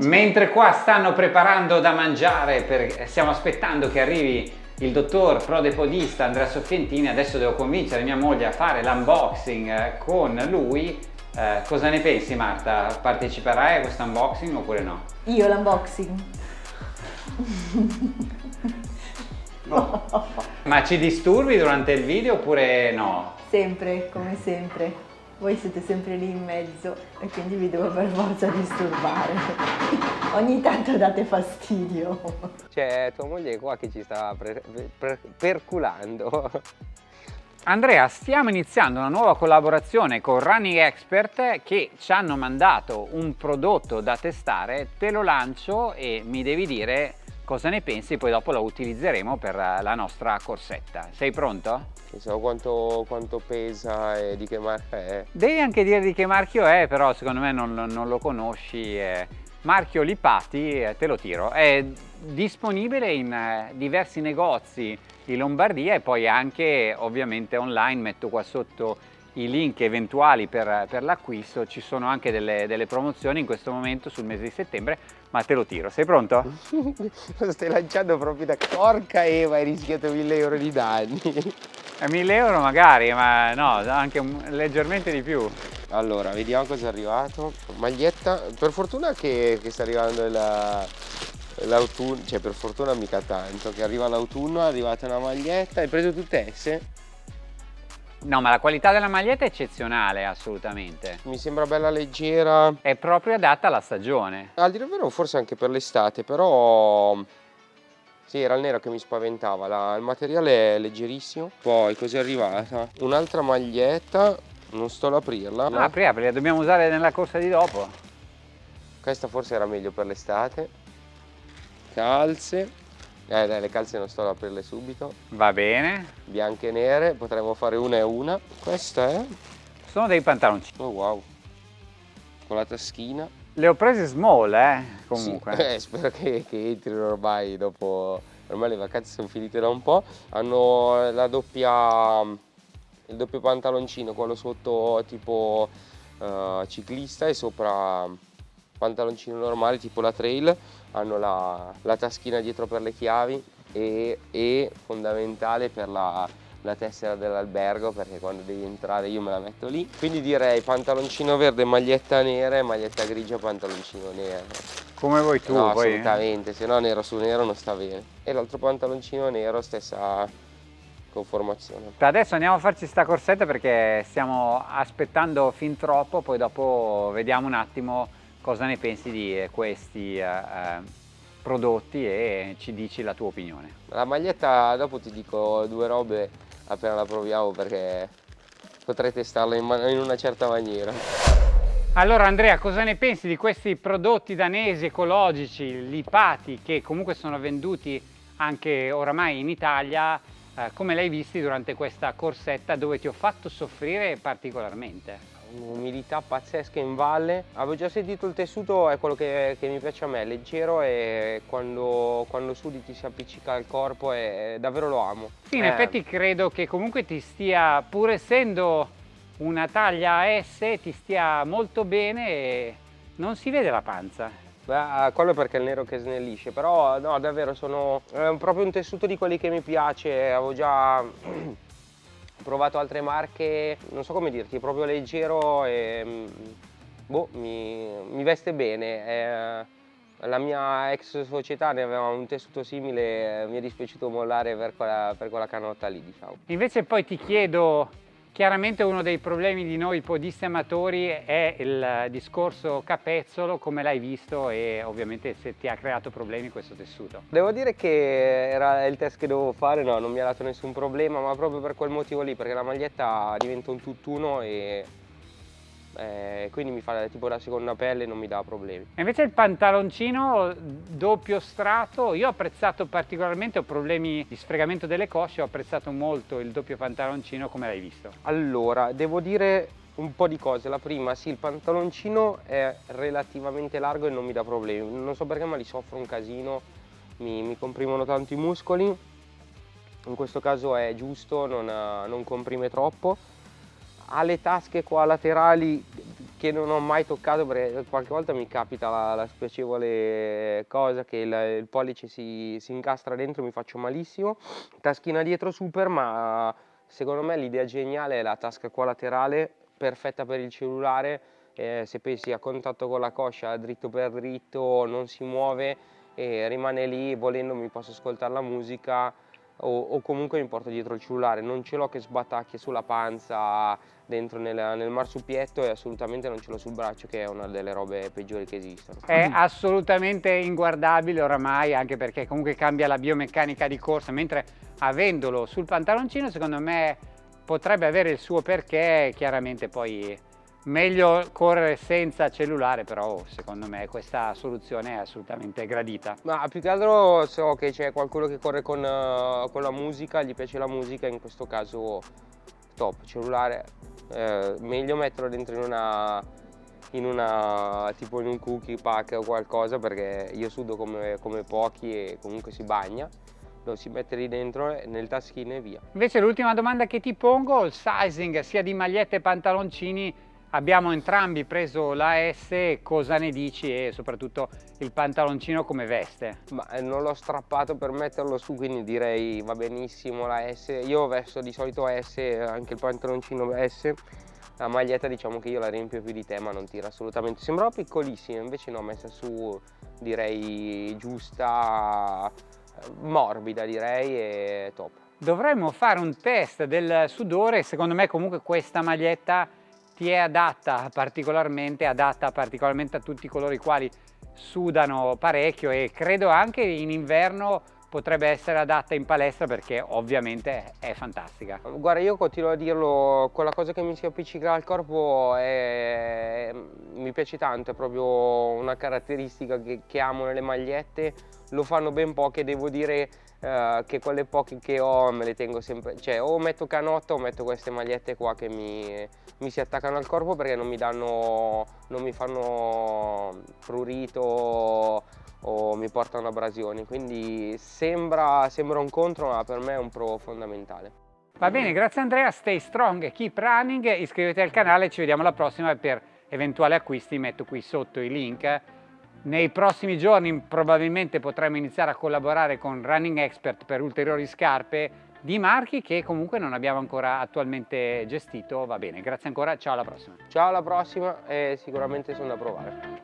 Mentre qua stanno preparando da mangiare, per... stiamo aspettando che arrivi il dottor prodepodista Andrea Soffientini, adesso devo convincere mia moglie a fare l'unboxing eh, con lui. Eh, cosa ne pensi Marta? Parteciperai a questo unboxing oppure no? Io l'unboxing? no. Ma ci disturbi durante il video oppure no? Sempre, come sempre voi siete sempre lì in mezzo e quindi vi devo per forza disturbare. Ogni tanto date fastidio. C'è tua moglie qua che ci sta per, per, perculando. Andrea, stiamo iniziando una nuova collaborazione con Running Expert che ci hanno mandato un prodotto da testare, te lo lancio e mi devi dire cosa ne pensi, poi dopo lo utilizzeremo per la nostra corsetta. Sei pronto? So quanto, quanto, pesa e di che marca è. Devi anche dire di che marchio è, però secondo me non, non lo conosci. Eh. Marchio Lipati, eh, te lo tiro, è disponibile in eh, diversi negozi in Lombardia e poi anche ovviamente online, metto qua sotto i link eventuali per, per l'acquisto, ci sono anche delle, delle, promozioni in questo momento sul mese di settembre, ma te lo tiro, sei pronto? lo stai lanciando proprio da porca Eva, hai rischiato 1000 euro di danni. A 1000 euro magari, ma no, anche leggermente di più. Allora, vediamo cosa è arrivato. Maglietta, per fortuna che, che sta arrivando l'autunno, cioè per fortuna mica tanto, che arriva l'autunno, è arrivata una maglietta, hai preso tutte esse? No, ma la qualità della maglietta è eccezionale, assolutamente. Mi sembra bella leggera. È proprio adatta alla stagione. A dire vero, forse anche per l'estate, però... Sì, era il nero che mi spaventava, la... il materiale è leggerissimo. Poi, cos'è arrivata? Un'altra maglietta, non sto ad aprirla. No? Apri, apri, la dobbiamo usare nella corsa di dopo. Questa forse era meglio per l'estate. Calze. Eh dai, le calze non sto ad aprirle subito. Va bene. Bianche e nere, potremmo fare una e una. Questa è? Sono dei pantaloncini. Oh wow. Con la taschina. Le ho prese small, eh, comunque. Sì, eh, spero che, che entrino ormai dopo... Ormai le vacanze sono finite da un po'. Hanno la doppia... il doppio pantaloncino, quello sotto tipo uh, ciclista e sopra pantaloncino normale tipo la trail hanno la, la taschina dietro per le chiavi e, e fondamentale per la, la tessera dell'albergo perché quando devi entrare io me la metto lì. Quindi direi pantaloncino verde maglietta nera e maglietta grigia pantaloncino nero. Come vuoi tu no, poi assolutamente se no nero su nero non sta bene. E l'altro pantaloncino nero stessa conformazione. Adesso andiamo a farci sta corsetta perché stiamo aspettando fin troppo poi dopo vediamo un attimo cosa ne pensi di eh, questi eh, eh, prodotti e ci dici la tua opinione. La maglietta dopo ti dico due robe appena la proviamo perché potrei testarla in, in una certa maniera. Allora Andrea, cosa ne pensi di questi prodotti danesi ecologici, lipati, che comunque sono venduti anche oramai in Italia, eh, come l'hai visti durante questa corsetta dove ti ho fatto soffrire particolarmente? Un'umidità pazzesca in valle. Avevo già sentito il tessuto, è quello che, che mi piace a me, leggero e quando, quando, sudi ti si appiccica al corpo e davvero lo amo. Sì, in eh. effetti credo che comunque ti stia, pur essendo una taglia S, ti stia molto bene e non si vede la panza. Beh, quello perché è il nero che snellisce, però no, davvero sono è proprio un tessuto di quelli che mi piace, avevo già provato altre marche, non so come dirti, proprio leggero e mm, boh, mi, mi veste bene. È, la mia ex società ne aveva un tessuto simile, mi è dispiaciuto mollare per quella, per quella canotta lì, diciamo. Invece poi ti chiedo Chiaramente uno dei problemi di noi podisti amatori è il discorso capezzolo, come l'hai visto e ovviamente se ti ha creato problemi questo tessuto. Devo dire che era il test che dovevo fare, no, non mi ha dato nessun problema, ma proprio per quel motivo lì, perché la maglietta diventa un tutt'uno e eh, quindi mi fa tipo la seconda pelle e non mi dà problemi. E invece il pantaloncino doppio strato, io ho apprezzato particolarmente, ho problemi di sfregamento delle cosce, ho apprezzato molto il doppio pantaloncino, come l'hai visto? Allora, devo dire un po' di cose. La prima, sì, il pantaloncino è relativamente largo e non mi dà problemi. Non so perché ma li soffro un casino, mi, mi comprimono tanto i muscoli. In questo caso è giusto, non, non comprime troppo ha le tasche qua laterali che non ho mai toccato perché qualche volta mi capita la, la spiacevole cosa che il, il pollice si, si, incastra dentro mi faccio malissimo. Taschina dietro super ma secondo me l'idea geniale è la tasca qua laterale perfetta per il cellulare eh, se pensi a contatto con la coscia dritto per dritto non si muove e rimane lì volendo mi posso ascoltare la musica o, o, comunque mi porto dietro il cellulare, non ce l'ho che sbatacchia sulla panza dentro nel, nel, marsupietto e assolutamente non ce l'ho sul braccio che è una delle robe peggiori che esistono. È assolutamente inguardabile oramai anche perché comunque cambia la biomeccanica di corsa, mentre avendolo sul pantaloncino secondo me potrebbe avere il suo perché, chiaramente poi Meglio correre senza cellulare, però secondo me questa soluzione è assolutamente gradita. Ma più che altro so che c'è qualcuno che corre con, uh, con, la musica, gli piace la musica, in questo caso top, cellulare, eh, meglio metterlo dentro in una, in una, tipo in un cookie pack o qualcosa perché io sudo come, come pochi e comunque si bagna lo si mette lì dentro nel taschino e via. Invece l'ultima domanda che ti pongo, il sizing sia di magliette e pantaloncini Abbiamo entrambi preso la S, cosa ne dici e soprattutto il pantaloncino come veste? Ma eh, non l'ho strappato per metterlo su quindi direi va benissimo la S. Io vesto di solito S, anche il pantaloncino S. La maglietta diciamo che io la riempio più di te ma non tira assolutamente. Sembrava piccolissima invece no, messa su direi giusta, morbida direi e top. Dovremmo fare un test del sudore, secondo me comunque questa maglietta ti è adatta particolarmente, adatta particolarmente a tutti coloro i quali sudano parecchio e credo anche in inverno potrebbe essere adatta in palestra perché ovviamente è fantastica. Guarda io continuo a dirlo, quella cosa che mi si appiccica al corpo è, mi piace tanto, è proprio una caratteristica che, che amo nelle magliette, lo fanno ben poche, devo dire eh, che quelle poche che ho me le tengo sempre, cioè o metto canotta o metto queste magliette qua che mi, mi si attaccano al corpo perché non mi danno, non mi fanno prurito o mi portano abrasioni, quindi sembra, sembra un contro ma per me è un pro fondamentale. Va bene, grazie Andrea, stay strong, keep running, iscrivetevi al canale, ci vediamo alla prossima per eventuali acquisti, metto qui sotto i link nei prossimi giorni probabilmente potremo iniziare a collaborare con Running Expert per ulteriori scarpe di marchi che comunque non abbiamo ancora attualmente gestito. Va bene, grazie ancora, ciao alla prossima. Ciao alla prossima e sicuramente sono da provare.